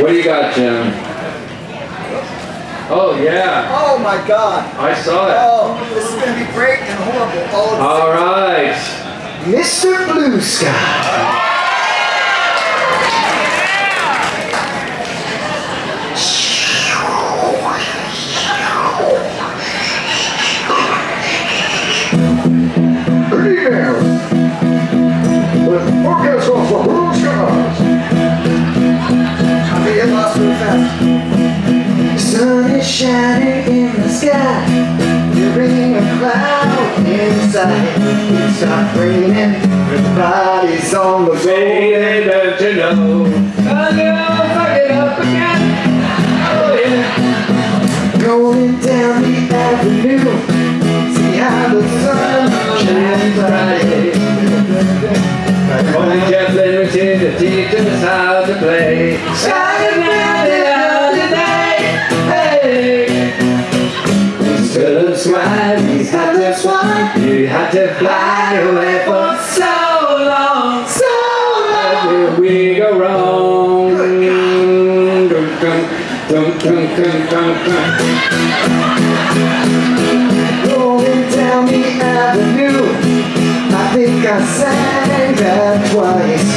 What do you got, Jim? Oh, yeah. Oh my God. I saw it. Oh, this is going to be great and horrible all the All right. Mr. Blue Sky. Good Sun is shining in the sky. You're bringing a cloud inside. It starts raining. Everybody's on the road. Hey, don't you know? I'm gonna fuck it up again. Oh, yeah. Going down the avenue. See how the sun shines bright. Only was here to teach us how to play. Had to fly away for so long. so long. Where we go wrong? Dum, dum, dum, dum, dum, dum, dum. Rolling down the avenue. I think I sang that twice.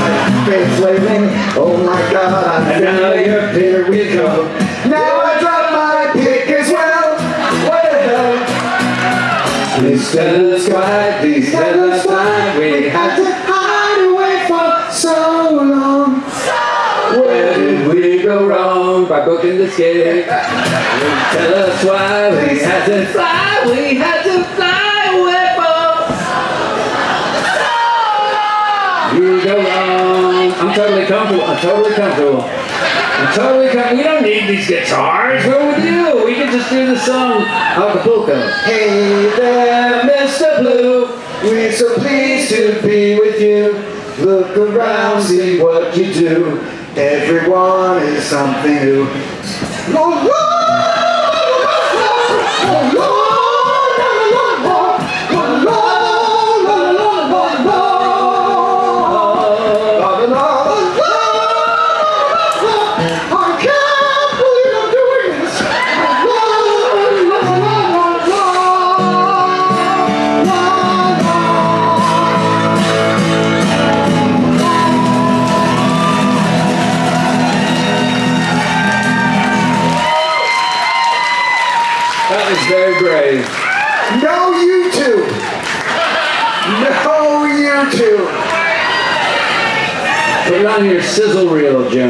I've been flailing. Oh my god, I'm And now you're here we go. Instead of please tell us why we had to. hide away for so long. So Where did we go wrong by booking the skate? Tell us why we had to fly, we had to fly away for. We go wrong. I'm totally comfortable. I'm totally comfortable. We don't need these guitars. What would you? We can just do the song oh, Acapulco. Hey there, Mr. Blue. We're so pleased to be with you. Look around, see what you do. Everyone is something new. That very brave. No YouTube. No YouTube. Put it on your sizzle reel, Jim.